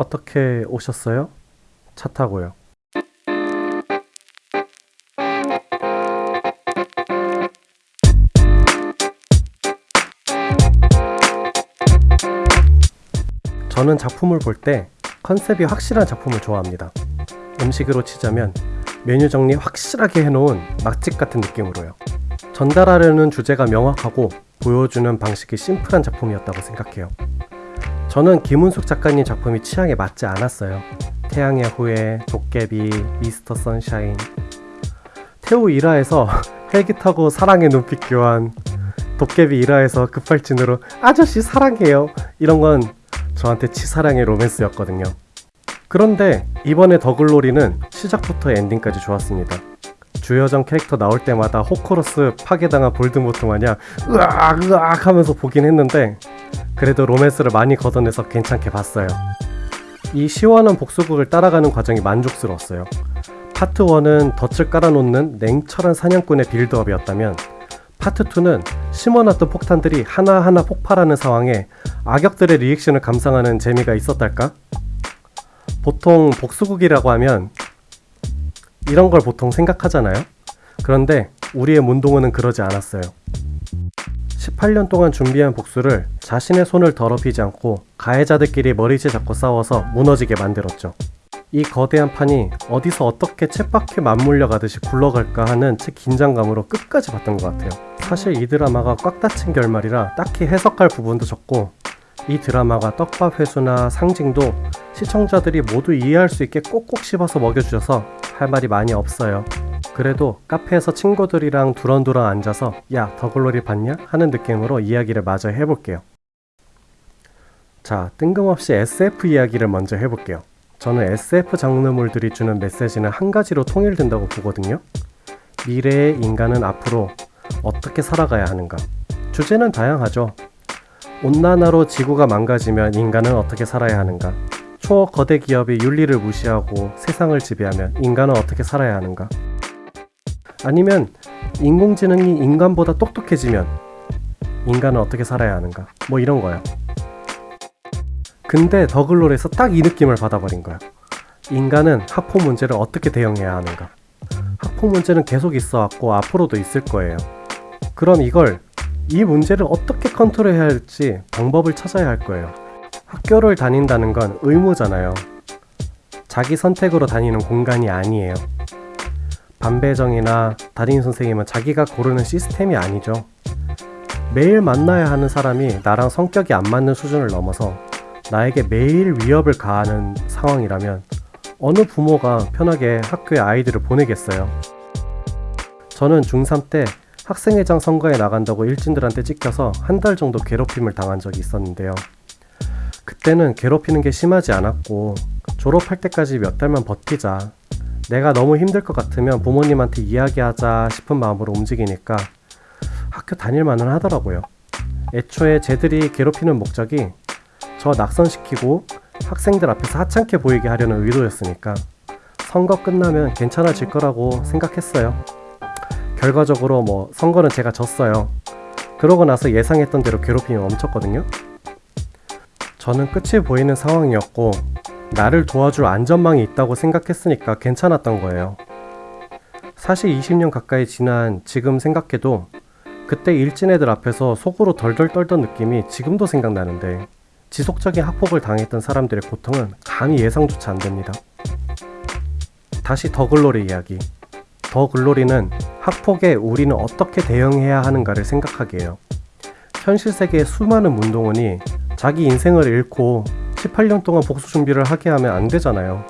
어떻게 오셨어요? 차 타고요. 저는 작품을 볼 때 컨셉이 확실한 작품을 좋아합니다. 음식으로 치자면 메뉴 정리 확실하게 해놓은 맛집 같은 느낌으로요. 전달하려는 주제가 명확하고 보여주는 방식이 심플한 작품이었다고 생각해요. 저는 김은숙 작가님 작품이 취향에 맞지 않았어요. 태양의 후예, 도깨비, 미스터 선샤인. 태우 1화에서 헬기 타고 사랑의 눈빛 교환, 도깨비 1화에서 급발진으로 아저씨 사랑해요. 이런 건 저한테 치사량의 로맨스였거든요. 그런데 이번에 더글로리는 시작부터 엔딩까지 좋았습니다. 주여정 캐릭터 나올 때마다 호크룩스 파괴당한 볼드모트 마냥 으악 으악 하면서 보긴 했는데 그래도 로맨스를 많이 걷어내서 괜찮게 봤어요. 이 시원한 복수극을 따라가는 과정이 만족스러웠어요. 파트 1은 덫을 깔아놓는 냉철한 사냥꾼의 빌드업이었다면 파트 2는 심어놨던 폭탄들이 하나하나 폭발하는 상황에 악역들의 리액션을 감상하는 재미가 있었달까? 보통 복수극이라고 하면 이런 걸 보통 생각하잖아요. 그런데 우리의 문동은은 그러지 않았어요. 18년 동안 준비한 복수를 자신의 손을 더럽히지 않고 가해자들끼리 머리채 잡고 싸워서 무너지게 만들었죠. 이 거대한 판이 어디서 어떻게 쳇바퀴 맞물려 가듯이 굴러갈까 하는 제 긴장감으로 끝까지 봤던 것 같아요. 사실 이 드라마가 꽉 닫힌 결말이라 딱히 해석할 부분도 적고 이 드라마가 떡밥 회수나 상징도 시청자들이 모두 이해할 수 있게 꼭꼭 씹어서 먹여주셔서 할 말이 많이 없어요. 그래도 카페에서 친구들이랑 두런두런 앉아서 야 더글로리 봤냐? 하는 느낌으로 이야기를 마저 해볼게요. 자 뜬금없이 SF 이야기를 먼저 해볼게요. 저는 SF 장르물들이 주는 메시지는 한 가지로 통일된다고 보거든요. 미래의 인간은 앞으로 어떻게 살아가야 하는가? 주제는 다양하죠. 온난화로 지구가 망가지면 인간은 어떻게 살아야 하는가? 초거대 기업이 윤리를 무시하고 세상을 지배하면 인간은 어떻게 살아야 하는가? 아니면 인공지능이 인간보다 똑똑해지면 인간은 어떻게 살아야 하는가? 뭐 이런 거야. 근데 더글롤에서 딱 이 느낌을 받아버린 거야. 인간은 학폭 문제를 어떻게 대응해야 하는가? 학폭 문제는 계속 있어 왔고 앞으로도 있을 거예요. 그럼 이걸 이 문제를 어떻게 컨트롤해야 할지 방법을 찾아야 할 거예요. 학교를 다닌다는 건 의무잖아요. 자기 선택으로 다니는 공간이 아니에요. 반배정이나 담임 선생님은 자기가 고르는 시스템이 아니죠. 매일 만나야 하는 사람이 나랑 성격이 안 맞는 수준을 넘어서 나에게 매일 위협을 가하는 상황이라면 어느 부모가 편하게 학교에 아이들을 보내겠어요. 저는 중3 때 학생회장 선거에 나간다고 일진들한테 찍혀서 한 달 정도 괴롭힘을 당한 적이 있었는데요. 그때는 괴롭히는 게 심하지 않았고 졸업할 때까지 몇 달만 버티자 내가 너무 힘들 것 같으면 부모님한테 이야기하자 싶은 마음으로 움직이니까 학교 다닐만은 하더라고요. 애초에 쟤들이 괴롭히는 목적이 저 낙선시키고 학생들 앞에서 하찮게 보이게 하려는 의도였으니까 선거 끝나면 괜찮아질 거라고 생각했어요. 결과적으로 뭐 선거는 제가 졌어요. 그러고 나서 예상했던 대로 괴롭힘이 멈췄거든요. 저는 끝이 보이는 상황이었고 나를 도와줄 안전망이 있다고 생각했으니까 괜찮았던 거예요. 사실 20년 가까이 지난 지금 생각해도 그때 일진 애들 앞에서 속으로 덜덜 떨던 느낌이 지금도 생각나는데 지속적인 학폭을 당했던 사람들의 고통은 감히 예상조차 안 됩니다. 다시 더글로리 이야기. 더글로리는 학폭에 우리는 어떻게 대응해야 하는가를 생각하게 해요. 현실 세계의 수많은 문동원이 자기 인생을 잃고 18년 동안 복수 준비를 하게 하면 안 되잖아요.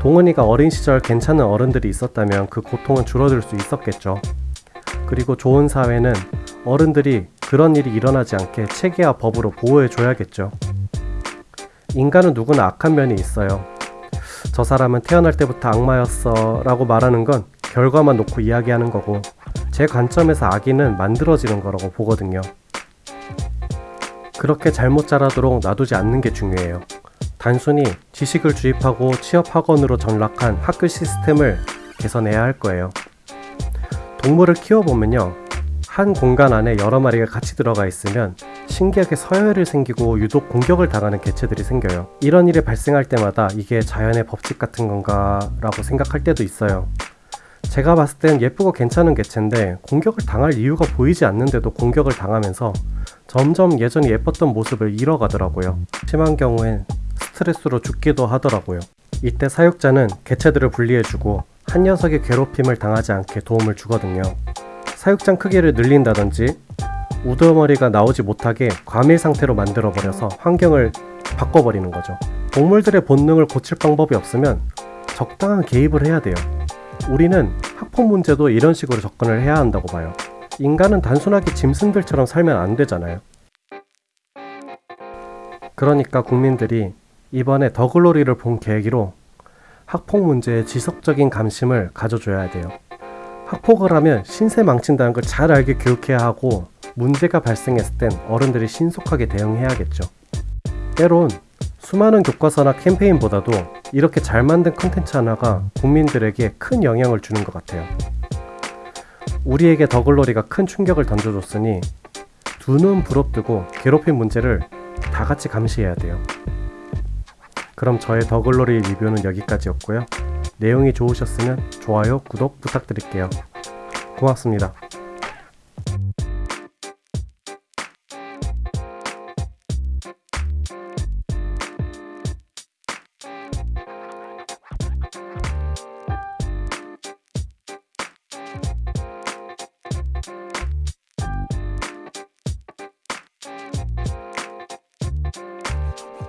동은이가 어린 시절 괜찮은 어른들이 있었다면 그 고통은 줄어들 수 있었겠죠. 그리고 좋은 사회는 어른들이 그런 일이 일어나지 않게 체계와 법으로 보호해줘야겠죠. 인간은 누구나 악한 면이 있어요. 저 사람은 태어날 때부터 악마였어 라고 말하는 건 결과만 놓고 이야기하는 거고 제 관점에서 악인은 만들어지는 거라고 보거든요. 그렇게 잘못 자라도록 놔두지 않는 게 중요해요. 단순히 지식을 주입하고 취업학원으로 전락한 학교 시스템을 개선해야 할 거예요. 동물을 키워보면요. 한 공간 안에 여러 마리가 같이 들어가 있으면 신기하게 서열이 생기고 유독 공격을 당하는 개체들이 생겨요. 이런 일이 발생할 때마다 이게 자연의 법칙 같은 건가 라고 생각할 때도 있어요. 제가 봤을 땐 예쁘고 괜찮은 개체인데 공격을 당할 이유가 보이지 않는데도 공격을 당하면서 점점 예전에 예뻤던 모습을 잃어가더라고요. 심한 경우엔 스트레스로 죽기도 하더라고요. 이때 사육자는 개체들을 분리해주고 한 녀석의 괴롭힘을 당하지 않게 도움을 주거든요. 사육장 크기를 늘린다든지 우두머리가 나오지 못하게 과밀 상태로 만들어 버려서 환경을 바꿔버리는 거죠. 동물들의 본능을 고칠 방법이 없으면 적당한 개입을 해야 돼요. 우리는 학폭 문제도 이런 식으로 접근을 해야 한다고 봐요. 인간은 단순하게 짐승들처럼 살면 안 되잖아요. 그러니까 국민들이 이번에 더글로리를 본 계기로 학폭 문제에 지속적인 관심을 가져줘야 돼요. 학폭을 하면 신세 망친다는 걸 잘 알게 교육해야 하고 문제가 발생했을 땐 어른들이 신속하게 대응해야겠죠. 때론 수많은 교과서나 캠페인보다도 이렇게 잘 만든 컨텐츠 하나가 국민들에게 큰 영향을 주는 것 같아요. 우리에게 더글로리가 큰 충격을 던져줬으니 두 눈 부릅뜨고 괴롭힘 문제를 다 같이 감시해야 돼요. 그럼 저의 더글로리 리뷰는 여기까지였고요. 내용이 좋으셨으면 좋아요, 구독 부탁드릴게요. 고맙습니다.